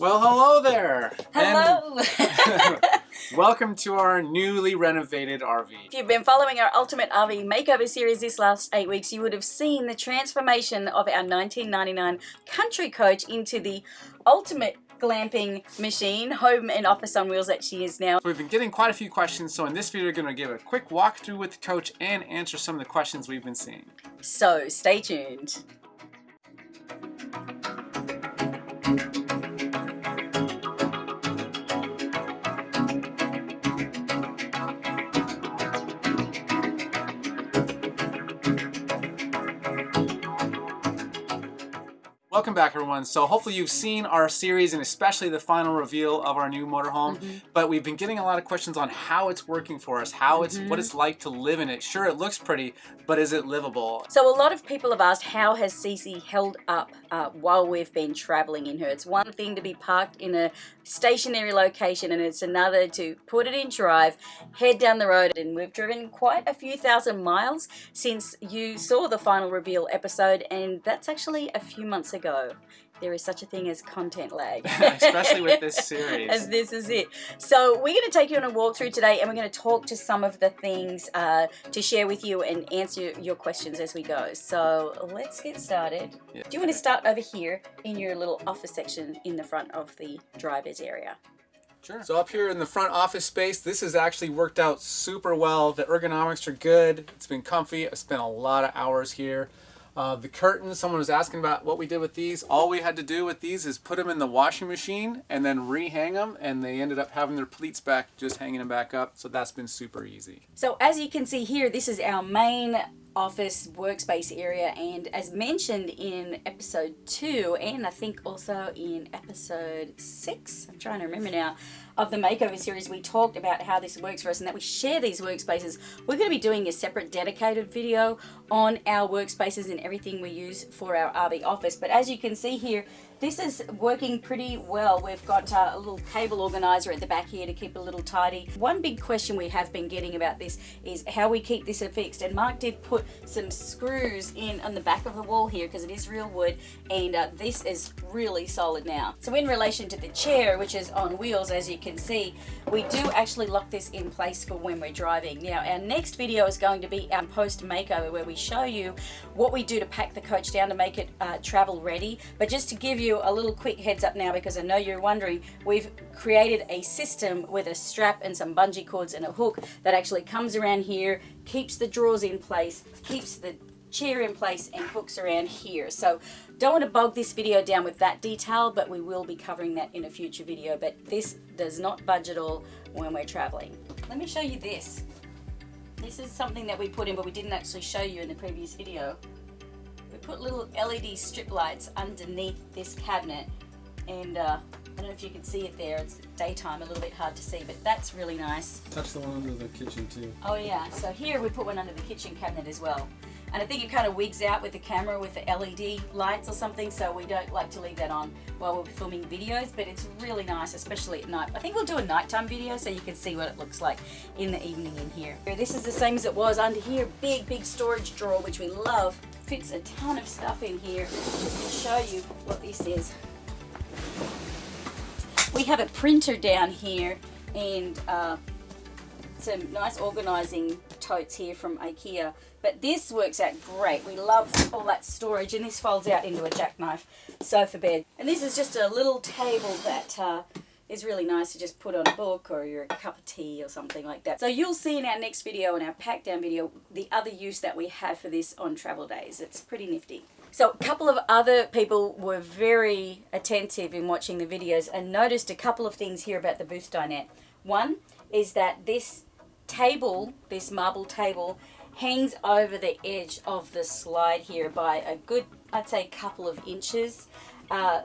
Well, hello there. Hello! Welcome to our newly renovated RV. if you've been following our Ultimate RV Makeover series this last eight weeks, you would have seen the transformation of our 1999 Country Coach into the ultimate glamping machine, home and office on wheels that she is now. We've been getting quite a few questions, so in this video, we're going to give a quick walkthrough with the coach and answer some of the questions we've been seeing. So stay tuned. Welcome back, everyone. So hopefully you've seen our series and especially the final reveal of our new motorhome. But we've been getting a lot of questions on how it's working for us, how it's what it's like to live in it. Sure, it looks pretty, but is it livable? So a lot of people have asked how has Cece held up uh, while we've been traveling in her. It's one thing to be parked in a stationary location and it's another to put it in drive, head down the road and we've driven quite a few thousand miles since you saw the final reveal episode and that's actually a few months ago. There is such a thing as content lag. especially with this series. And this is it. So we're going to take you on a walkthrough today and we're going to talk to some of the things uh, to share with you and answer your questions as we go. So let's get started. Yeah. Do you want to start over here in your little office section in the front of the driver's area? Sure. So up here in the front office space, this has actually worked out super well. The ergonomics are good. It's been comfy. I spent a lot of hours here. Uh, the curtains, someone was asking about what we did with these. All we had to do with these is put them in the washing machine and then rehang them, and they ended up having their pleats back, just hanging them back up. So that's been super easy. So as you can see here, this is our main office workspace area and as mentioned in episode 2 and I think also in episode 6, I'm trying to remember now, of the makeover series we talked about how this works for us and that we share these workspaces. We're going to be doing a separate dedicated video on our workspaces and everything we use for our RV office but as you can see here this is working pretty well. We've got uh, a little cable organizer at the back here to keep a little tidy. One big question we have been getting about this is how we keep this fixed. And Mark did put some screws in on the back of the wall here because it is real wood and uh, this is really solid now. So in relation to the chair, which is on wheels, as you can see, we do actually lock this in place for when we're driving. Now our next video is going to be our post makeover where we show you what we do to pack the coach down to make it uh, travel ready. But just to give you a little quick heads up now because I know you're wondering, we've created a system with a strap and some bungee cords and a hook that actually comes around here, keeps the drawers in place, keeps the chair in place and hooks around here. So don't want to bog this video down with that detail, but we will be covering that in a future video. But this does not budge at all when we're traveling. Let me show you this. This is something that we put in, but we didn't actually show you in the previous video. We put little LED strip lights underneath this cabinet and uh, I don't know if you can see it there, it's daytime, a little bit hard to see, but that's really nice. Touch the one under the kitchen too. Oh yeah, so here we put one under the kitchen cabinet as well. And I think it kind of wigs out with the camera with the LED lights or something, so we don't like to leave that on while we're filming videos, but it's really nice, especially at night. I think we'll do a nighttime video so you can see what it looks like in the evening in here. This is the same as it was under here, big, big storage drawer, which we love. Fits a ton of stuff in here. To show you what this is. We have a printer down here and uh, some nice organizing totes here from Ikea. But this works out great. We love all that storage and this folds out into a jackknife sofa bed. And this is just a little table that uh, is really nice to just put on a book or your cup of tea or something like that. So you'll see in our next video, in our pack down video, the other use that we have for this on travel days. It's pretty nifty. So a couple of other people were very attentive in watching the videos and noticed a couple of things here about the booth dinette. One is that this table, this marble table, hangs over the edge of the slide here by a good, I'd say, couple of inches. Uh,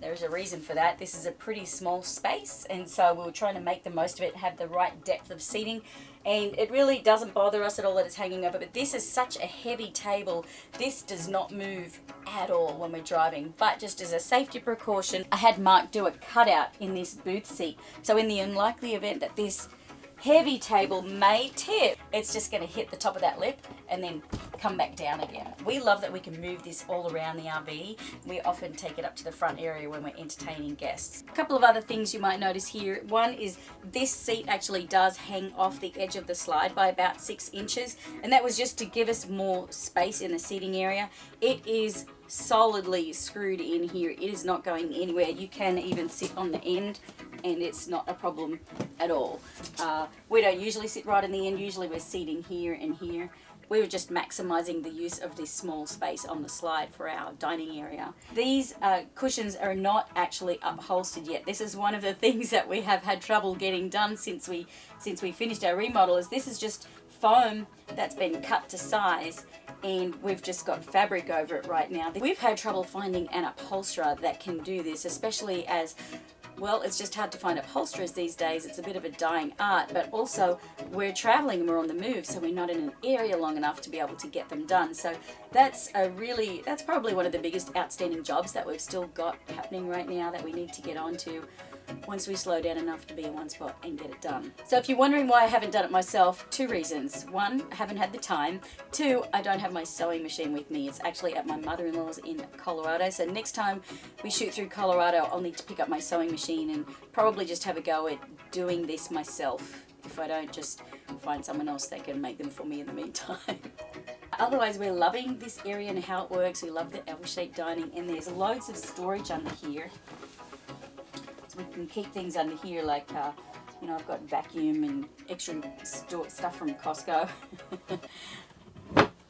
there's a reason for that. This is a pretty small space and so we were trying to make the most of it, have the right depth of seating and it really doesn't bother us at all that it's hanging over but this is such a heavy table this does not move at all when we're driving but just as a safety precaution I had Mark do a cutout in this booth seat so in the unlikely event that this heavy table may tip. It's just going to hit the top of that lip and then come back down again. We love that we can move this all around the RV. We often take it up to the front area when we're entertaining guests. A couple of other things you might notice here. One is this seat actually does hang off the edge of the slide by about six inches and that was just to give us more space in the seating area. It is solidly screwed in here. It is not going anywhere. You can even sit on the end and it's not a problem at all. Uh, we don't usually sit right in the end. Usually we're seating here and here. We were just maximizing the use of this small space on the slide for our dining area. These uh, cushions are not actually upholstered yet. This is one of the things that we have had trouble getting done since we since we finished our remodel is this is just foam that's been cut to size and we've just got fabric over it right now. We've had trouble finding an upholsterer that can do this, especially as well, it's just hard to find upholsterers these days. It's a bit of a dying art, but also we're traveling and we're on the move, so we're not in an area long enough to be able to get them done. So that's a really, that's probably one of the biggest outstanding jobs that we've still got happening right now that we need to get onto once we slow down enough to be in one spot and get it done. So if you're wondering why I haven't done it myself, two reasons. One, I haven't had the time. Two, I don't have my sewing machine with me. It's actually at my mother-in-law's in Colorado. So next time we shoot through Colorado, I'll need to pick up my sewing machine and probably just have a go at doing this myself. If I don't, just find someone else that can make them for me in the meantime. Otherwise, we're loving this area and how it works. We love the L-shaped dining and there's loads of storage under here we can keep things under here like, uh, you know, I've got vacuum and extra stuff from Costco.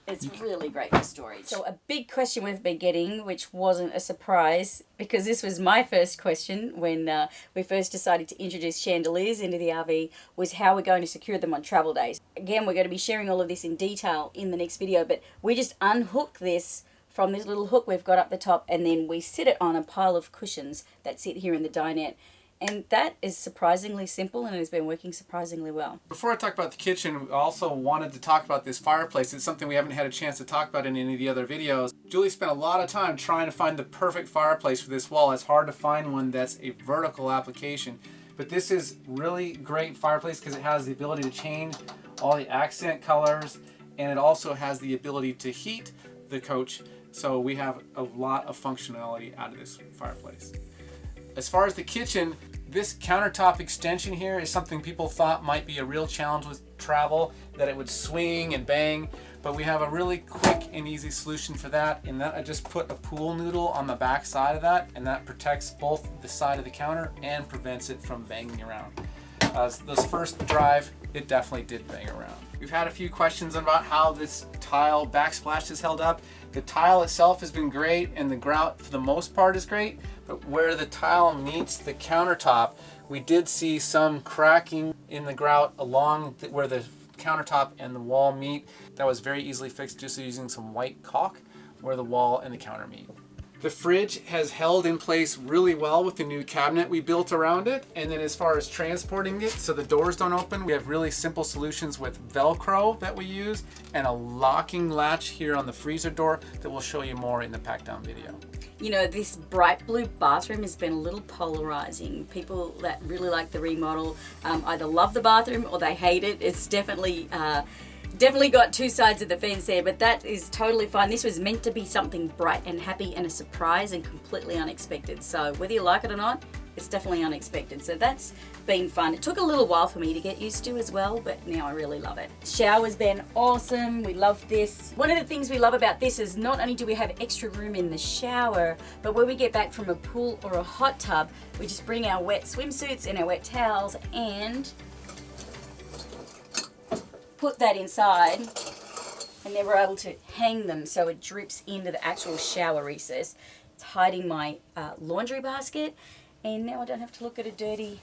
it's really great for storage. So a big question we've been getting, which wasn't a surprise, because this was my first question when uh, we first decided to introduce chandeliers into the RV, was how we're going to secure them on travel days. Again, we're going to be sharing all of this in detail in the next video, but we just unhook this from this little hook we've got up the top and then we sit it on a pile of cushions that sit here in the dinette and that is surprisingly simple and it has been working surprisingly well. Before I talk about the kitchen, we also wanted to talk about this fireplace. It's something we haven't had a chance to talk about in any of the other videos. Julie spent a lot of time trying to find the perfect fireplace for this wall. It's hard to find one that's a vertical application. But this is really great fireplace because it has the ability to change all the accent colors and it also has the ability to heat the coach so we have a lot of functionality out of this fireplace. As far as the kitchen, this countertop extension here is something people thought might be a real challenge with travel, that it would swing and bang, but we have a really quick and easy solution for that, in that I just put a pool noodle on the back side of that, and that protects both the side of the counter and prevents it from banging around. Uh, this first drive, it definitely did bang around. We've had a few questions about how this tile backsplash has held up. The tile itself has been great and the grout for the most part is great, where the tile meets the countertop, we did see some cracking in the grout along the, where the countertop and the wall meet. That was very easily fixed just using some white caulk where the wall and the counter meet. The fridge has held in place really well with the new cabinet we built around it. And then as far as transporting it, so the doors don't open, we have really simple solutions with Velcro that we use and a locking latch here on the freezer door that we'll show you more in the pack down video. You know, this bright blue bathroom has been a little polarizing. People that really like the remodel um, either love the bathroom or they hate it. It's definitely uh, definitely got two sides of the fence there, but that is totally fine. This was meant to be something bright and happy and a surprise and completely unexpected. So whether you like it or not, it's definitely unexpected. So that's been fun. It took a little while for me to get used to as well, but now I really love it. Shower's been awesome. We love this. One of the things we love about this is not only do we have extra room in the shower, but when we get back from a pool or a hot tub, we just bring our wet swimsuits and our wet towels and put that inside and then we're able to hang them so it drips into the actual shower recess. It's hiding my uh, laundry basket and now I don't have to look at a dirty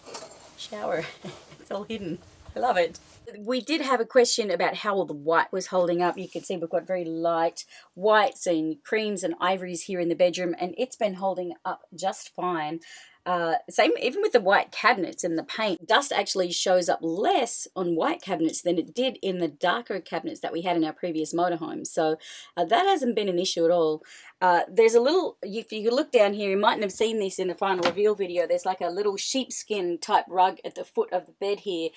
shower. it's all hidden. I love it. We did have a question about how all the white was holding up. You can see we've got very light whites and creams and ivories here in the bedroom and it's been holding up just fine. Uh, same even with the white cabinets and the paint. Dust actually shows up less on white cabinets than it did in the darker cabinets that we had in our previous motorhomes. So uh, that hasn't been an issue at all. Uh, there's a little, if you look down here, you mightn't have seen this in the final reveal video. There's like a little sheepskin type rug at the foot of the bed here.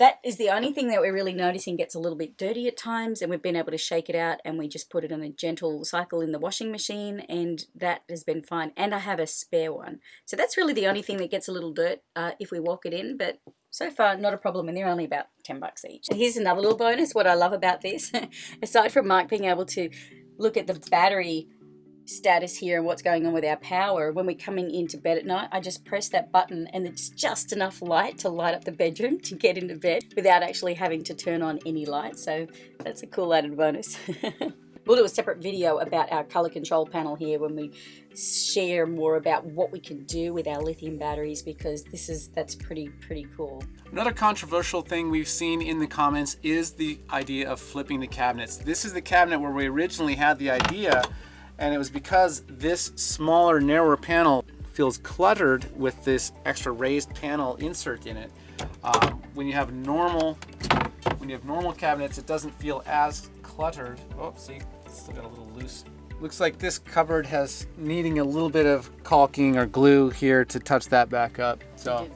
That is the only thing that we're really noticing gets a little bit dirty at times and we've been able to shake it out and we just put it on a gentle cycle in the washing machine and that has been fine and I have a spare one so that's really the only thing that gets a little dirt uh, if we walk it in but so far not a problem and they're only about 10 bucks each. Here's another little bonus what I love about this aside from Mike being able to look at the battery status here and what's going on with our power when we're coming into bed at night I just press that button and it's just enough light to light up the bedroom to get into bed without actually having to turn on any light. So that's a cool added bonus. We'll do a separate video about our color control panel here when we share more about what we can do with our lithium batteries because this is that's pretty pretty cool. Another controversial thing we've seen in the comments is the idea of flipping the cabinets. This is the cabinet where we originally had the idea and it was because this smaller narrower panel feels cluttered with this extra raised panel insert in it um, when you have normal when you have normal cabinets it doesn't feel as cluttered. Oh see it's still got a little loose. Looks like this cupboard has needing a little bit of caulking or glue here to touch that back up so.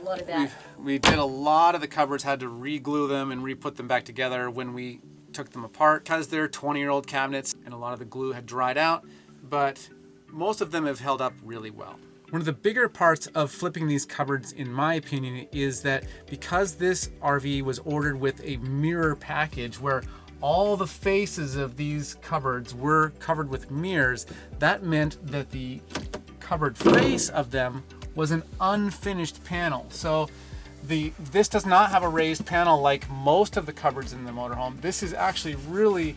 A lot of that. We, we did a lot of the cupboards had to re-glue them and re-put them back together when we took them apart because they're 20 year old cabinets. and a lot of the glue had dried out, but most of them have held up really well. One of the bigger parts of flipping these cupboards, in my opinion, is that because this RV was ordered with a mirror package where all the faces of these cupboards were covered with mirrors, that meant that the cupboard face of them was an unfinished panel. So the this does not have a raised panel like most of the cupboards in the motorhome. This is actually really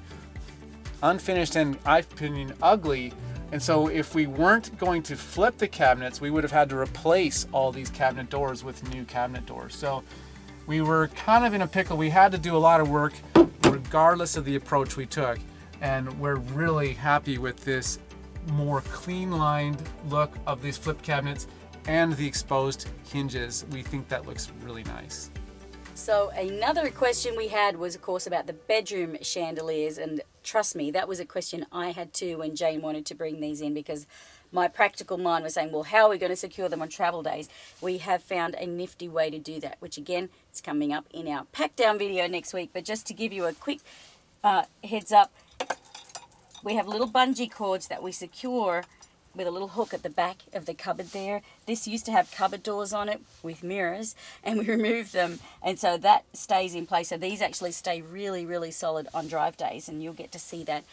unfinished and, I opinion, ugly. And so if we weren't going to flip the cabinets, we would have had to replace all these cabinet doors with new cabinet doors. So we were kind of in a pickle. We had to do a lot of work regardless of the approach we took. And we're really happy with this more clean lined look of these flip cabinets and the exposed hinges. We think that looks really nice. So another question we had was of course about the bedroom chandeliers and trust me that was a question I had too when Jane wanted to bring these in because my practical mind was saying well how are we going to secure them on travel days? We have found a nifty way to do that which again is coming up in our pack down video next week. But just to give you a quick uh, heads up we have little bungee cords that we secure with a little hook at the back of the cupboard there. This used to have cupboard doors on it with mirrors and we removed them and so that stays in place. So these actually stay really, really solid on drive days and you'll get to see that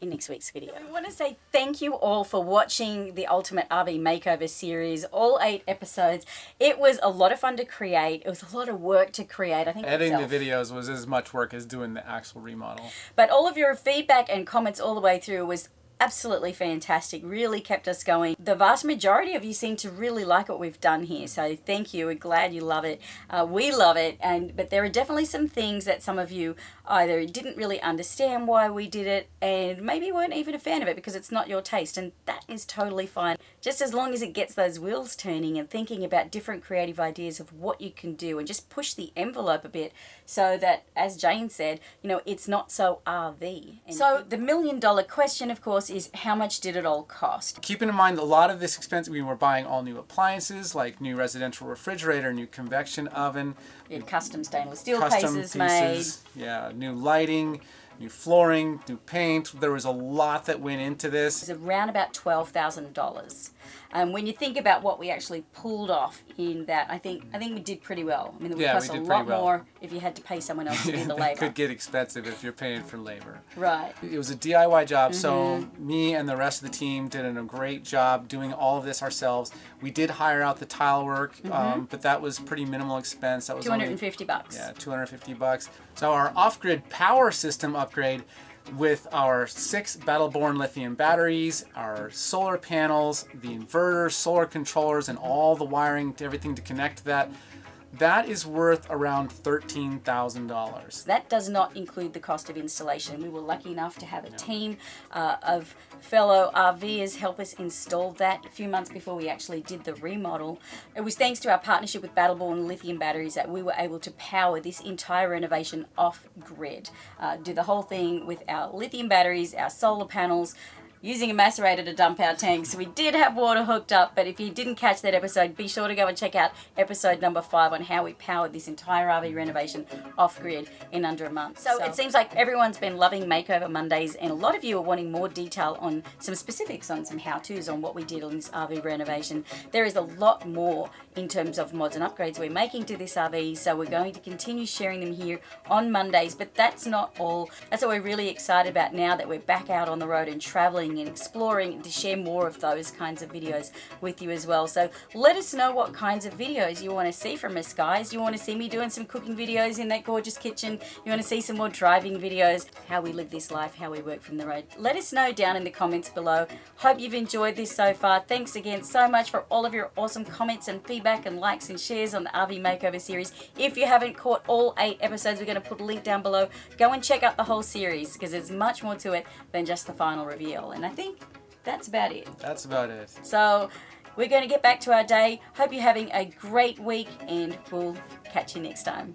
in next week's video. We want to say thank you all for watching the Ultimate RV Makeover series, all eight episodes. It was a lot of fun to create. It was a lot of work to create. I think editing itself. the videos was as much work as doing the actual remodel. But all of your feedback and comments all the way through was absolutely fantastic. Really kept us going. The vast majority of you seem to really like what we've done here. So thank you. We're glad you love it. Uh, we love it. And But there are definitely some things that some of you either didn't really understand why we did it and maybe weren't even a fan of it because it's not your taste. And that is totally fine. Just as long as it gets those wheels turning and thinking about different creative ideas of what you can do and just push the envelope a bit so that, as Jane said, you know, it's not so RV. And so the million dollar question, of course, is how much did it all cost? Keeping in mind a lot of this expense, we were buying all new appliances like new residential refrigerator, new convection oven, We had custom stainless steel custom cases pieces, yeah, new lighting, new flooring, new paint. There was a lot that went into this. It's around about $12,000. And when you think about what we actually pulled off in that, I think I think we did pretty well. I mean, it would Yeah, cost we a lot well. more if you had to pay someone else to do the labor. could get expensive if you're paying for labor. Right. It was a DIY job, so Mm-hmm. me and the rest of the team did a great job doing all of this ourselves. We did hire out the tile work, Mm-hmm. um, but that was pretty minimal expense. That was only 250 bucks. Yeah, 250 bucks. So our off-grid power system upgrade with our six Battle Born lithium batteries, our solar panels, the inverters, solar controllers, and all the wiring to everything to connect that. That is worth around $13,000. That does not include the cost of installation. We were lucky enough to have a team uh, of fellow RVers help us install that a few months before we actually did the remodel. It was thanks to our partnership with Battle Born Lithium Batteries that we were able to power this entire renovation off grid. Uh, do the whole thing with our lithium batteries, our solar panels, using a macerator to dump our tanks. We did have water hooked up, but if you didn't catch that episode, be sure to go and check out episode number five on how we powered this entire RV renovation off grid in under a month. So, it seems like everyone's been loving Makeover Mondays, and a lot of you are wanting more detail on some specifics on some how to's on what we did on this RV renovation. There is a lot more in terms of mods and upgrades we're making to this RV, so we're going to continue sharing them here on Mondays, but that's not all. That's what we're really excited about now that we're back out on the road and traveling and exploring and to share more of those kinds of videos with you as well. So let us know what kinds of videos you want to see from us, guys. You want to see me doing some cooking videos in that gorgeous kitchen? You want to see some more driving videos? How we live this life, how we work from the road? Let us know down in the comments below. Hope you've enjoyed this so far. Thanks again so much for all of your awesome comments and feedback and likes and shares on the RV Makeover series. If you haven't caught all eight episodes, we're going to put a link down below. Go and check out the whole series because there's much more to it than just the final reveal. And I think that's about it. That's about it. So we're going to get back to our day. Hope you're having a great week and we'll catch you next time.